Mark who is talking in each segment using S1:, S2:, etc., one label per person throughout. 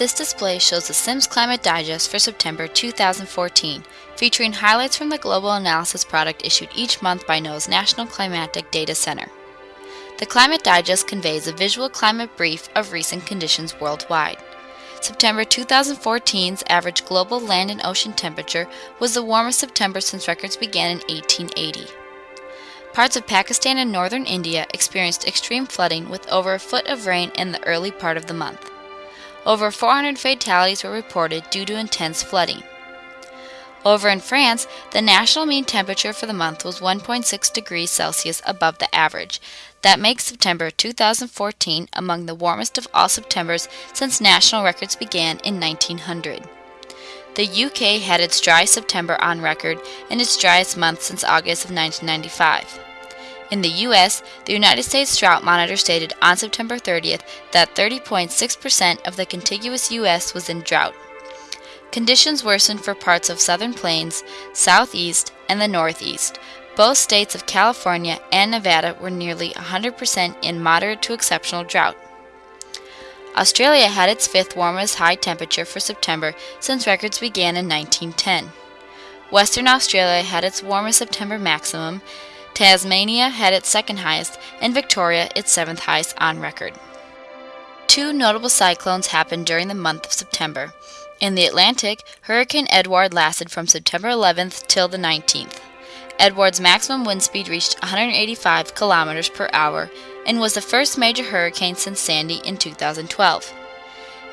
S1: This display shows the Sims Climate Digest for September 2014, featuring highlights from the global analysis product issued each month by NOAA's National Climatic Data Center. The Climate Digest conveys a visual climate brief of recent conditions worldwide. September 2014's average global land and ocean temperature was the warmest September since records began in 1880. Parts of Pakistan and northern India experienced extreme flooding with over a foot of rain in the early part of the month. Over 400 fatalities were reported due to intense flooding. Over in France, the national mean temperature for the month was 1.6 degrees Celsius above the average. That makes September 2014 among the warmest of all Septembers since national records began in 1900. The UK had its dry September on record and its driest month since August of 1995. In the U.S., the United States Drought Monitor stated on September 30th that 30.6% of the contiguous U.S. was in drought. Conditions worsened for parts of southern plains, southeast, and the northeast. Both states of California and Nevada were nearly 100% in moderate to exceptional drought. Australia had its fifth warmest high temperature for September since records began in 1910. Western Australia had its warmest September maximum, Tasmania had its second highest, and Victoria its seventh highest on record. Two notable cyclones happened during the month of September. In the Atlantic, Hurricane Edouard lasted from September 11th till the 19th. Edouard's maximum wind speed reached 185 kilometers per hour and was the first major hurricane since Sandy in 2012.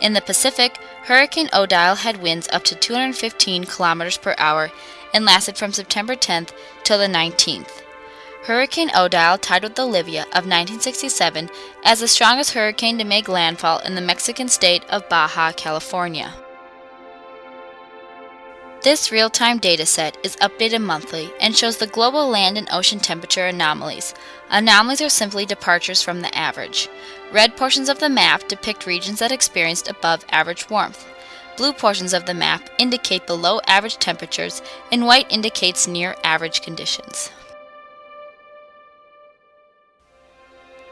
S1: In the Pacific, Hurricane Odile had winds up to 215 kilometers per hour and lasted from September 10th till the 19th. Hurricane Odile tied with Olivia of 1967 as the strongest hurricane to make landfall in the Mexican state of Baja California. This real-time dataset is updated monthly and shows the global land and ocean temperature anomalies. Anomalies are simply departures from the average. Red portions of the map depict regions that experienced above average warmth. Blue portions of the map indicate below average temperatures and white indicates near average conditions.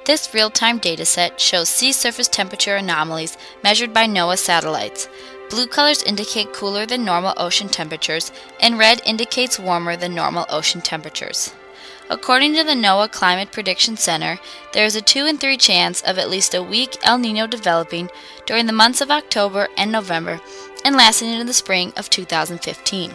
S1: This real-time dataset shows sea surface temperature anomalies measured by NOAA satellites. Blue colors indicate cooler than normal ocean temperatures, and red indicates warmer than normal ocean temperatures. According to the NOAA Climate Prediction Center, there is a 2 in 3 chance of at least a weak El Nino developing during the months of October and November and lasting into the spring of 2015.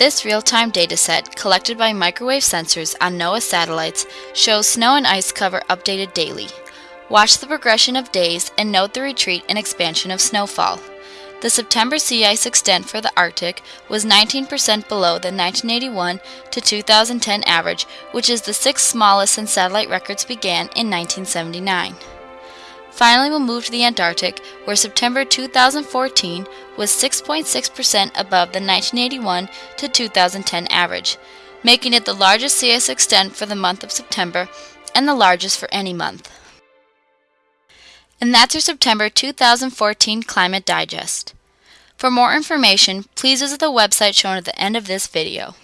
S1: This real-time dataset, collected by microwave sensors on NOAA satellites, shows snow and ice cover updated daily. Watch the progression of days and note the retreat and expansion of snowfall. The September sea ice extent for the Arctic was 19% below the 1981 to 2010 average, which is the sixth smallest since satellite records began in 1979. Finally, we'll move to the Antarctic, where September 2014 was 6.6% above the 1981 to 2010 average, making it the largest ice extent for the month of September and the largest for any month. And that's your September 2014 Climate Digest. For more information, please visit the website shown at the end of this video.